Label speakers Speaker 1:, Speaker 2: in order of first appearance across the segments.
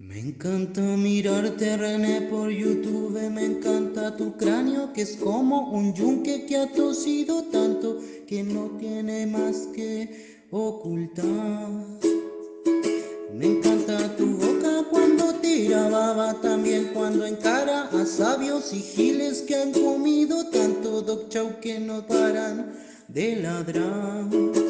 Speaker 1: Me encanta mirarte René por YouTube, me encanta tu cráneo que es como un yunque que ha tosido tanto que no tiene más que ocultar. Me encanta tu boca cuando tira baba, también cuando encara a sabios y giles que han comido tanto dog chow que no paran de ladrar.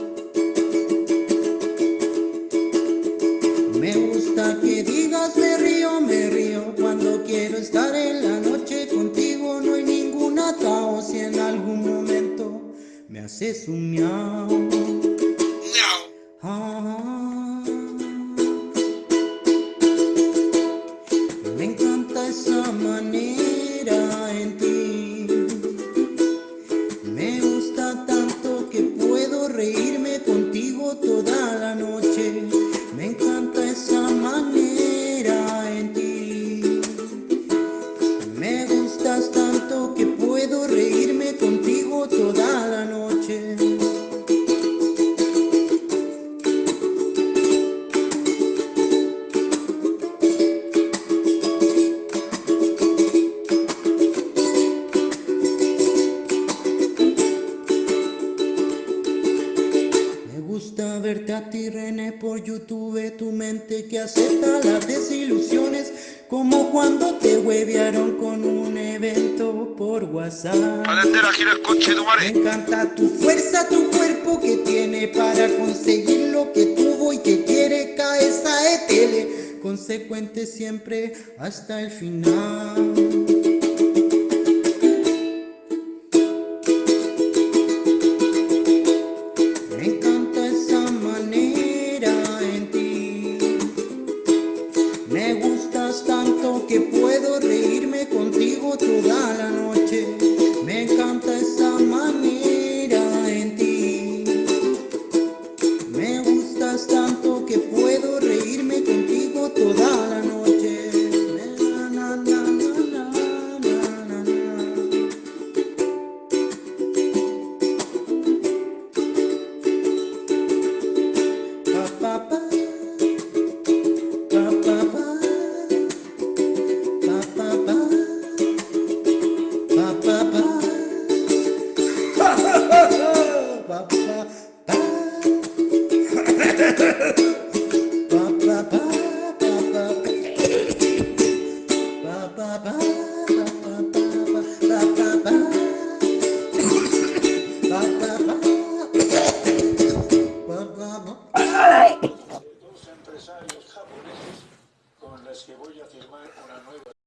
Speaker 1: Estar en la noche contigo. No hay ningún atao si en algún momento me haces un miau. Ah, me encanta esa manera en ti. Me gusta tanto que puedo reírme contigo toda la noche. Verte a ti René por YouTube, tu mente que acepta las desilusiones, como cuando te huevearon con un evento por WhatsApp.
Speaker 2: Calentera, gira el coche, tu
Speaker 1: Me encanta tu fuerza, tu cuerpo que tiene para conseguir lo que tuvo y que quiere cabeza de tele, consecuente siempre hasta el final. Que puedo reírme contigo toda la noche.
Speaker 3: Empresarios japoneses con los que voy a firmar una nueva